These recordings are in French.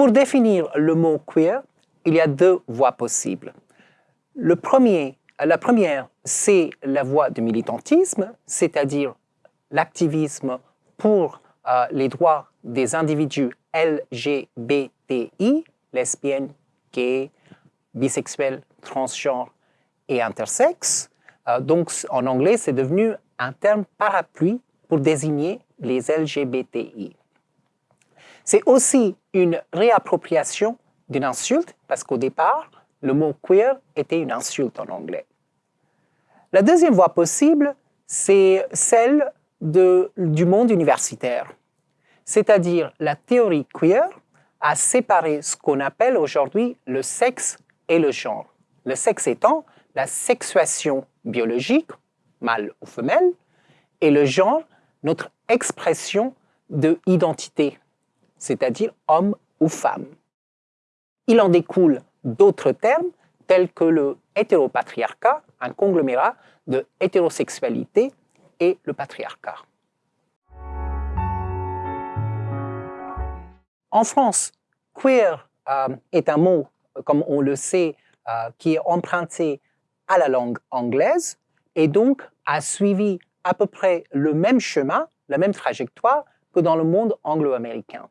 Pour définir le mot queer, il y a deux voies possibles. Le premier, la première, c'est la voie du militantisme, c'est-à-dire l'activisme pour euh, les droits des individus LGBTI, lesbiennes, gays, bisexuels, transgenres et intersexes. Euh, donc, en anglais, c'est devenu un terme parapluie pour désigner les LGBTI. C'est aussi une réappropriation d'une insulte, parce qu'au départ, le mot queer était une insulte en anglais. La deuxième voie possible, c'est celle du monde universitaire, c'est-à-dire la théorie queer a séparé ce qu'on appelle aujourd'hui le sexe et le genre. Le sexe étant la sexuation biologique, mâle ou femelle, et le genre, notre expression de identité, c'est-à-dire homme ou femme. Il en découle d'autres termes tels que le hétéropatriarcat, un conglomérat de hétérosexualité et le patriarcat. En France, queer euh, est un mot, comme on le sait, euh, qui est emprunté à la langue anglaise et donc a suivi à peu près le même chemin, la même trajectoire que dans le monde anglo-américain.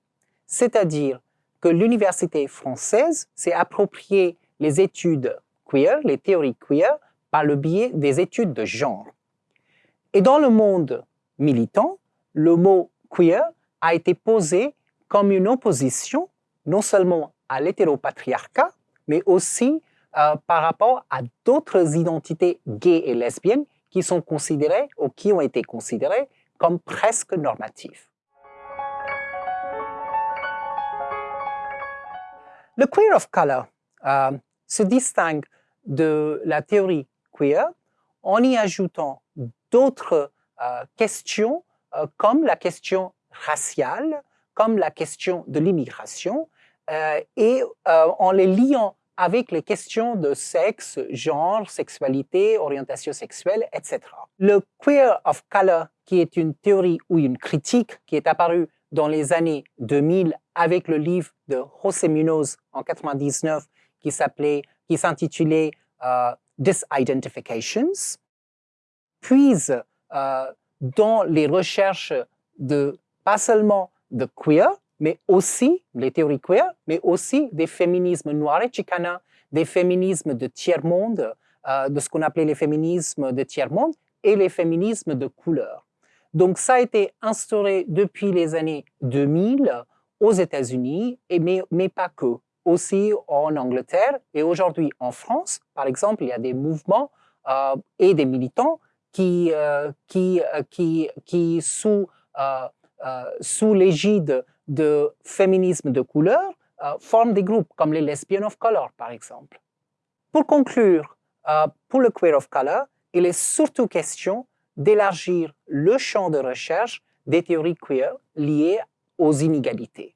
C'est-à-dire que l'université française s'est appropriée les études queer, les théories queer, par le biais des études de genre. Et dans le monde militant, le mot queer a été posé comme une opposition non seulement à l'hétéropatriarcat, mais aussi euh, par rapport à d'autres identités gays et lesbiennes qui sont considérées ou qui ont été considérées comme presque normatives. Le queer of color euh, se distingue de la théorie queer en y ajoutant d'autres euh, questions comme la question raciale, comme la question de l'immigration euh, et euh, en les liant avec les questions de sexe, genre, sexualité, orientation sexuelle, etc. Le queer of color, qui est une théorie ou une critique qui est apparue dans les années 2000 avec le livre de José Munoz en 99 qui s'appelait, qui s'intitulait euh, Disidentifications, puise dans les recherches de pas seulement de queer, mais aussi, les théories queer, mais aussi des féminismes noirs et chicana, des féminismes de tiers-monde, euh, de ce qu'on appelait les féminismes de tiers-monde, et les féminismes de couleur. Donc ça a été instauré depuis les années 2000 aux États-Unis, mais, mais pas que, aussi en Angleterre et aujourd'hui en France. Par exemple, il y a des mouvements euh, et des militants qui, euh, qui, qui, qui sous euh, sous l'égide de féminisme de couleur, euh, forment des groupes comme les Lesbian of Color, par exemple. Pour conclure, euh, pour le Queer of Color, il est surtout question d'élargir le champ de recherche des théories queer liées aux inégalités.